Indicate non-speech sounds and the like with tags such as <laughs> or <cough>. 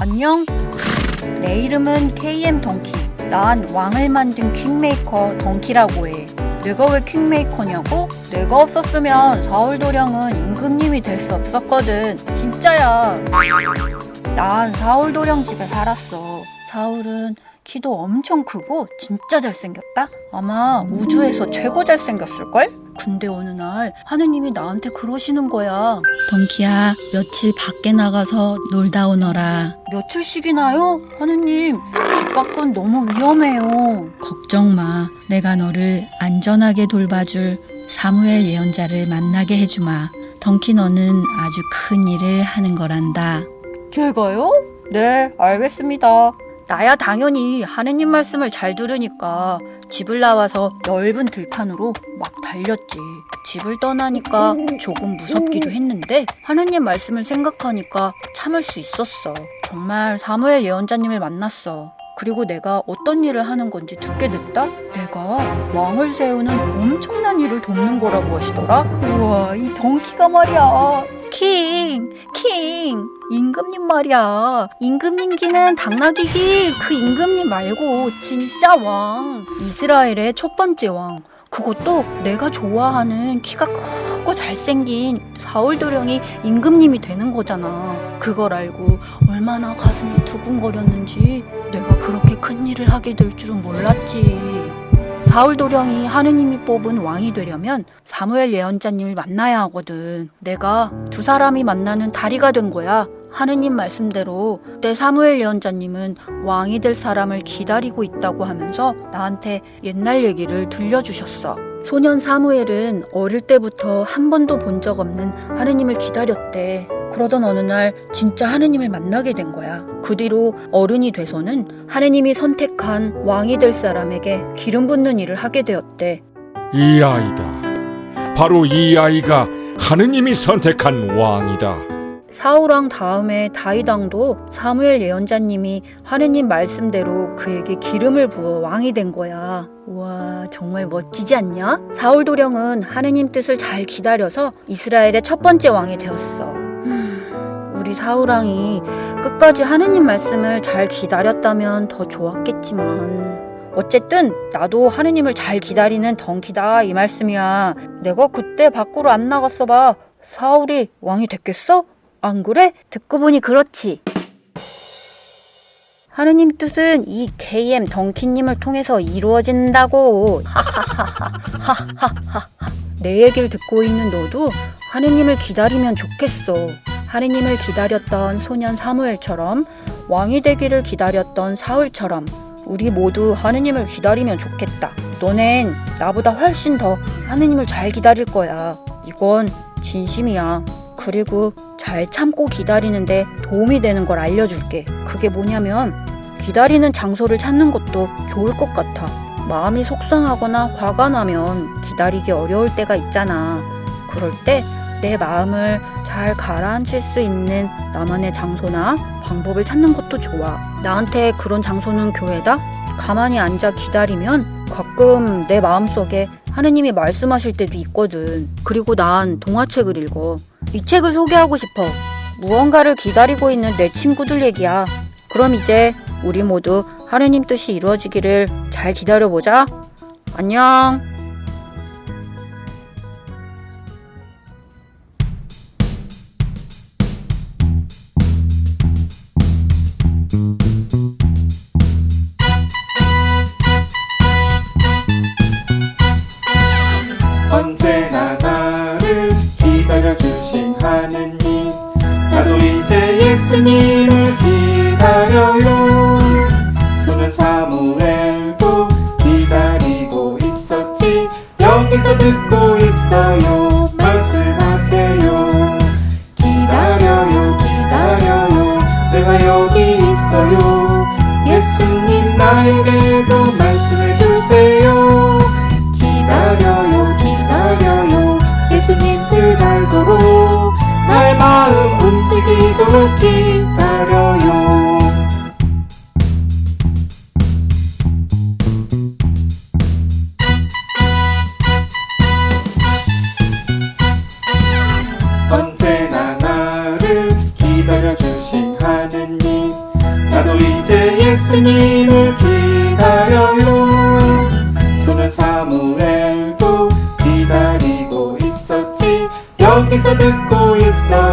안녕. 내 이름은 KM 덩키. 난 왕을 만든 킹메이커 덩키라고 해. 내가 왜 킹메이커냐고? 내가 없었으면 사울도령은 임금님이 될 수 없었거든. 진짜야. 난 사울도령 집에 살았어. 사울은 키도 엄청 크고 진짜 잘생겼다? 아마 우주에서 최고 잘생겼을걸? 근데 어느 날 하느님이 나한테 그러시는 거야. 덩키야, 며칠 밖에 나가서 놀다 오너라. 며칠씩이나요? 하느님, 집 밖은 너무 위험해요. 걱정 마. 내가 너를 안전하게 돌봐줄 사무엘 예언자를 만나게 해주마. 덩키 너는 아주 큰 일을 하는 거란다. 제가요? 네, 알겠습니다. 나야 당연히 하느님 말씀을 잘 들으니까 집을 나와서 넓은 들판으로 막 달렸지. 집을 떠나니까 조금 무섭기도 했는데 하느님 말씀을 생각하니까 참을 수 있었어. 정말 사무엘 예언자님을 만났어. 그리고 내가 어떤 일을 하는 건지 듣게 됐다? 내가 왕을 세우는 엄청난 일을 돕는 거라고 하시더라? 우와, 이 덩키가 말이야. 킹, 킹, 임금님 말이야. 임금님기는 당나귀기 그 임금님 말고 진짜 왕. 이스라엘의 첫 번째 왕. 그것도 내가 좋아하는 키가 크고 잘생긴 사울도령이 임금님이 되는 거잖아. 그걸 알고 얼마나 가슴이 두근거렸는지 내가 큰 일을 하게 될 줄은 몰랐지. 사울 도령이 하느님이 뽑은 왕이 되려면 사무엘 예언자님을 만나야 하거든. 내가 두 사람이 만나는 다리가 된 거야. 하느님 말씀대로 때 사무엘 예언자님은 왕이 될 사람을 기다리고 있다고 하면서 나한테 옛날 얘기를 들려주셨어. 소년 사무엘은 어릴 때부터 한 번도 본 적 없는 하느님을 기다렸대. 그러던 어느 날 진짜 하느님을 만나게 된 거야. 그 뒤로 어른이 돼서는 하느님이 선택한 왕이 될 사람에게 기름 붓는 일을 하게 되었대. 이 아이다. 바로 이 아이가 하느님이 선택한 왕이다. 사울왕 다음에 다윗왕도 사무엘 예언자님이 하느님 말씀대로 그에게 기름을 부어 왕이 된 거야. 와 정말 멋지지 않냐? 사울 도령은 하느님 뜻을 잘 기다려서 이스라엘의 첫 번째 왕이 되었어. 음, 우리 사울왕이 끝까지 하느님 말씀을 잘 기다렸다면 더 좋았겠지만 어쨌든 나도 하느님을 잘 기다리는 덩키다 이 말씀이야. 내가 그때 밖으로 안 나갔어 봐. 사울이 왕이 됐겠어? 안 그래? 듣고 보니 그렇지. 하느님 뜻은 이 KM 덩키님을 통해서 이루어진다고. <laughs> 내 얘기를 듣고 있는 너도 하느님을 기다리면 좋겠어. 하느님을 기다렸던 소년 사무엘처럼 왕이 되기를 기다렸던 사울처럼 우리 모두 하느님을 기다리면 좋겠다. 너넨 나보다 훨씬 더 하느님을 잘 기다릴 거야. 이건 진심이야. 그리고 잘 참고 기다리는데 도움이 되는 걸 알려줄게. 그게 뭐냐면 기다리는 장소를 찾는 것도 좋을 것 같아. 마음이 속상하거나 화가 나면 기다리기 어려울 때가 있잖아. 그럴 때 내 마음을 잘 가라앉힐 수 있는 나만의 장소나 방법을 찾는 것도 좋아. 나한테 그런 장소는 교회다? 가만히 앉아 기다리면 가끔 내 마음속에 하느님이 말씀하실 때도 있거든. 그리고 난 동화책을 읽어. 이 책을 소개하고 싶어. 무언가를 기다리고 있는 내 친구들 얘기야. 그럼 이제 우리 모두 하느님 뜻이 이루어지기를 잘 기다려보자. 안녕. 하느님. 나도 이제 예수님을 기다려요. 소년 사무엘도 기다리고 있었지. 여기서 듣고 있어요. 말씀하세요. 기다려요 기다려요. 내가 여기 있어요. 예수님 나에게도 말씀해 주세요 기도 기다려요. 언제나 나를 기다려주신 하느님 나도 이제 예수님을 기다려요. 손은 사무엘도 기다리고 있었지 여기서 듣고 있어